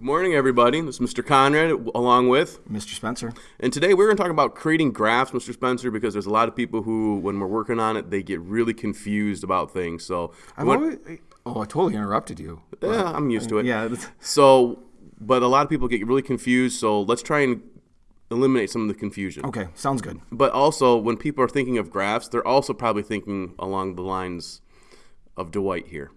Good morning, everybody. This is Mr. Conrad along with, Mr. Spencer. and today we're going to talk about creating graphs, Mr. Spencer, because there's a lot of people who, when we're working on it, they get really confused about things. So, I've what- always, oh, I totally interrupted you. yeah, I'm used to it. Yeah, So, but a lot of people get really confused. So let's try and eliminate some of the confusion. okay, sounds good. But also, when people are thinking of graphs, they're also probably thinking along the lines of Dwight here.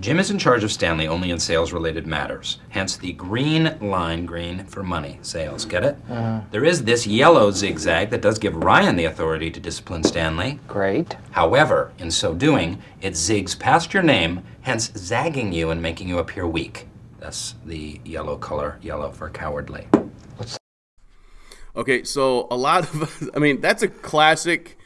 Jim is in charge of Stanley only in sales related matters, hence the green line green for money sales. Get it? Uh-huh. There is this yellow zigzag that does give Ryan the authority to discipline Stanley. Great. However, in so doing, it zigs past your name, hence zagging you and making you appear weak. That's the yellow color, yellow for cowardly. Okay, so a lot of, I mean, that's a classic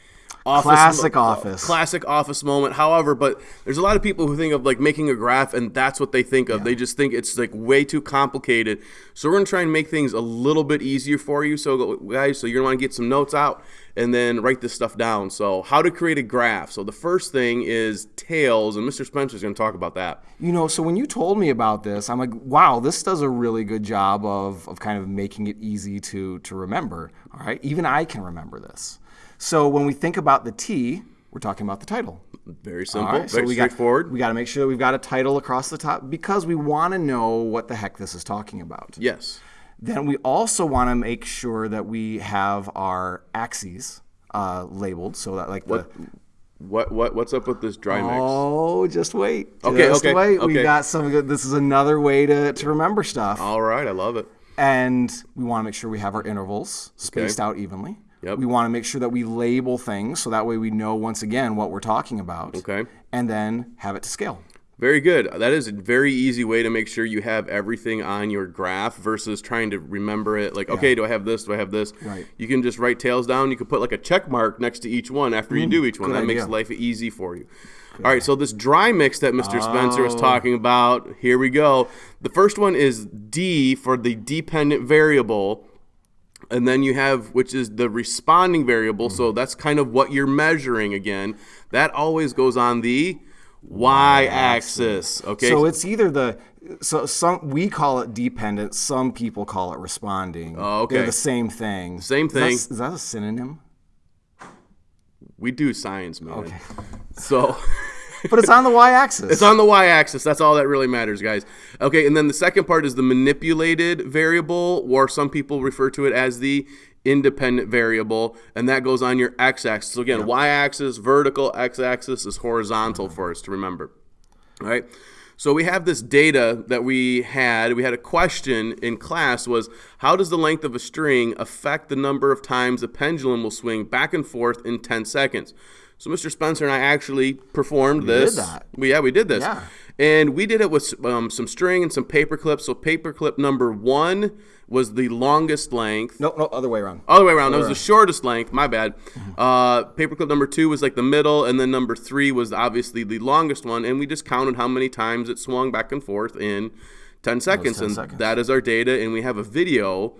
office. Classic office. Classic office moment. However, but there's a lot of people who think of like making a graph and that's what they think of. They just think it's like way too complicated. So we're going to try and make things a little bit easier for you. So, guys, so you're going to want to get some notes out and then write this stuff down. So, how to create a graph. So, the first thing is tails, and Mr. Spencer's going to talk about that. You know, so when you told me about this, I'm like, wow, this does a really good job of, of kind of making it easy to, to remember. All right, even I can remember this. So when we think about the T, we're talking about the title. Very simple, right, very we straightforward. Got, we got to make sure that we've got a title across the top because we want to know what the heck this is talking about. yes. Then we also want to make sure that we have our axes uh, labeled so that like What, the what, what, what's up with this dry mix? oh just wait Okay, just okay, wait okay. we got some good this is another way to, to remember stuff All right, I love it. and we want to make sure we have our intervals spaced out evenly Yep. we want to make sure that we label things so that way we know once again what we're talking about Okay. and then have it to scale Very good. That is a very easy way to make sure you have everything on your graph versus trying to remember it. Like, okay, do I have this? Do I have this? Right. You can just write tails down. You can put like a check mark next to each one after you do each one. Mm, good That makes life easy for you. All right, so this dry mix that Mr. Spencer was talking about, here we go. The first one is D for the dependent variable. And then you have, which is the responding variable. So that's kind of what you're measuring again. That always goes on the y axis. Okay. so it's either the so some we call it dependent some people call it responding Oh, okay. they're the same thing Same thing. is that a synonym we do science, man. okay So but it's on the y-axis it's on the y axis. That's all that really matters, guys. Okay. And then the second part is the manipulated variable, or some people refer to it as the independent variable, and that goes on your x axis. So again, y axis, vertical, x axis is horizontal for us to remember. All right. So we have this data that we had. We had a question in class was how does the length of a string affect the number of times a pendulum will swing back and forth in 10 seconds? So Mr. Spencer and I actually performed this. that. We, yeah, we did this. Yeah. And we did it with um, some string and some paper clips. So paper clip number one was the longest length. no no other way around Other way around. That was the shortest length. My bad. Uh, paperclip number two was like the middle, and then number three was obviously the longest one. And we just counted how many times it swung back and forth in 10 seconds. 10 and seconds. that is our data. And we have a video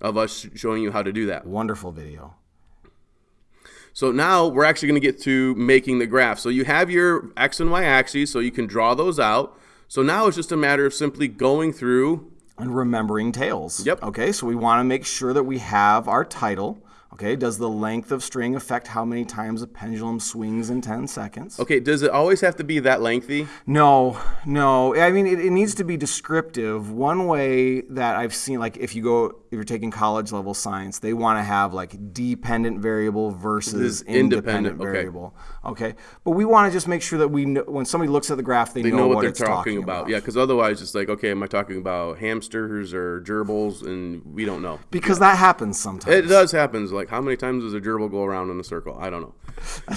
of us showing you how to do that. wonderful video So now we're actually going to get to making the graph. So you have your x and y axes, so you can draw those out. So now it's just a matter of simply going through. and remembering tails. Yep. Okay, so we want to make sure that we have our title. Okay, does the length of string affect how many times a pendulum swings in 10 seconds? Okay, does it always have to be that lengthy? No, no. I mean, it, it needs to be descriptive. One way that I've seen, like if you go, if you're taking college level science, they want to have like dependent variable versus independent, independent okay. variable. Okay, but we want to just make sure that we know when somebody looks at the graph, they, they know, know what, what they're it's talking, about. Yeah, because otherwise, it's like, okay, am I talking about hamsters or gerbils? And we don't know. because that happens sometimes. It does happen. Like, how many times does a gerbil go around in a circle? I don't know.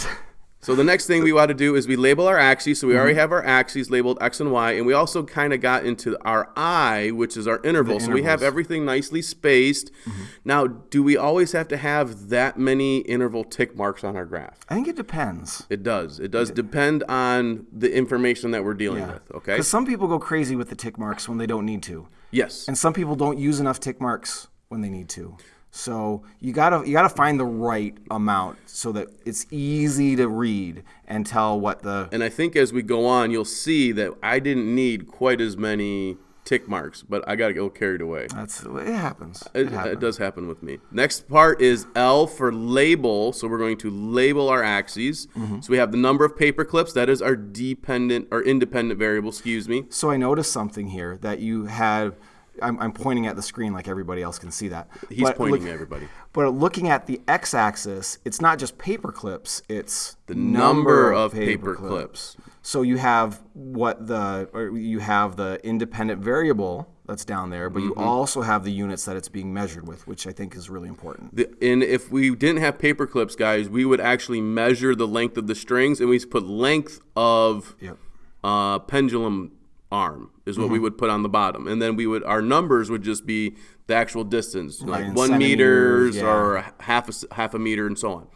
so the next thing we want to do is we label our axes. So we already mm-hmm. have our axes labeled x and y, and we also kind of got into our i, which is our interval. So we have everything nicely spaced. Mm-hmm. Now, do we always have to have that many interval tick marks on our graph? I think it depends. It does. It does depend on the information that we're dealing with. Okay. Because some people go crazy with the tick marks when they don't need to, Yes. and some people don't use enough tick marks when they need to. So you gotta you gotta find the right amount so that it's easy to read and tell what the And I think as we go on, you'll see that I didn't need quite as many tick marks, but I got to go carried away. That's it happens. It, It, happens. it does happen with me. Next part is L for label. So we're going to label our axes. Mm-hmm. So we have the number of paper clips. That is our dependent or independent variable. Excuse me. So I noticed something here that you had. I'm, I'm pointing at the screen like everybody else can see that. He's But pointing look- at everybody. But looking at the x-axis, it's not just paper clips; it's the number of paper clips. So you have what the or you have the independent variable that's down there, but you Mm-hmm. also have the units that it's being measured with, which I think is really important. The, and if we didn't have paper clips, guys, we would actually measure the length of the strings, and we put length of Yep. uh, pendulum arm is what we mm-hmm. would put on the bottom, and then we would our numbers would just be the actual distance, like in one meters yeah. or half a half a meter, and so on.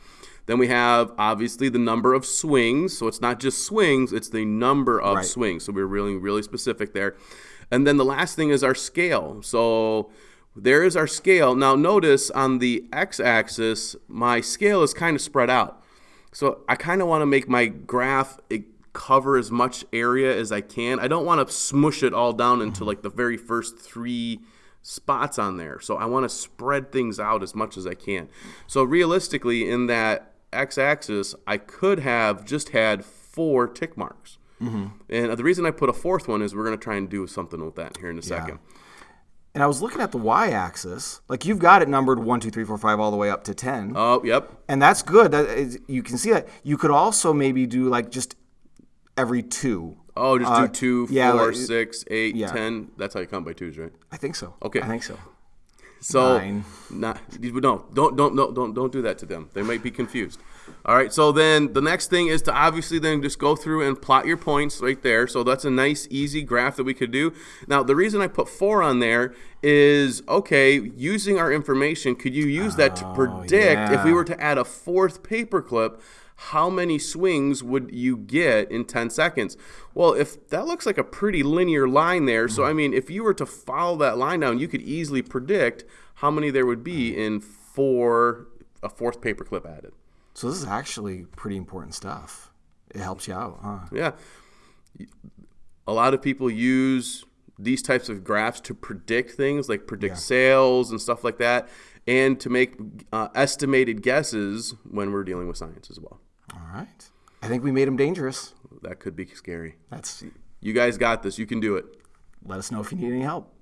Then we have obviously the number of swings, so it's not just swings; it's the number of Right. swings. So we're really really specific there. And then the last thing is our scale. So there is our scale. Now notice on the x-axis, my scale is kind of spread out. So I kind of want to make my graph cover as much area as I can. I don't want to smush it all down into like the very first three spots on there. So I want to spread things out as much as I can. So realistically, in that x-axis, I could have just had four tick marks. Mm-hmm. And the reason I put a fourth one is we're going to try and do something with that here in a second. And I was looking at the y-axis, like you've got it numbered one, two, three, four, five, all the way up to ten. Oh, yep. and that's good. That is, you can see that. You could also maybe do like just every two. Oh, just Uh, do two, yeah, four, like- six, eight, yeah. ten. That's how you count by twos, right? I think so. Okay. I think so. So Nine. not no, don't don't don't don't don't do that to them. They might be confused. All right. So then the next thing is to obviously then just go through and plot your points right there. So that's a nice easy graph that we could do. Now the reason I put four on there is okay. Using our information, could you use that to predict if we were to add a fourth paperclip? How many swings would you get in 10 seconds? Well, if that looks like a pretty linear line there, so I mean, if you were to follow that line down, you could easily predict how many there would be in four a fourth paperclip added. So this is actually pretty important stuff. It helps you out, huh? Yeah. A lot of people use these types of graphs to predict things like predict sales and stuff like that, and to make uh, estimated guesses when we're dealing with science as well. All right. I think we made him dangerous. That could be scary. That's. You guys got this. You can do it. Let us know if you need any help.